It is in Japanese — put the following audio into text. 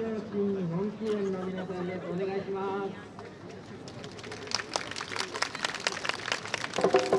新本気園の皆さんです。お願いします。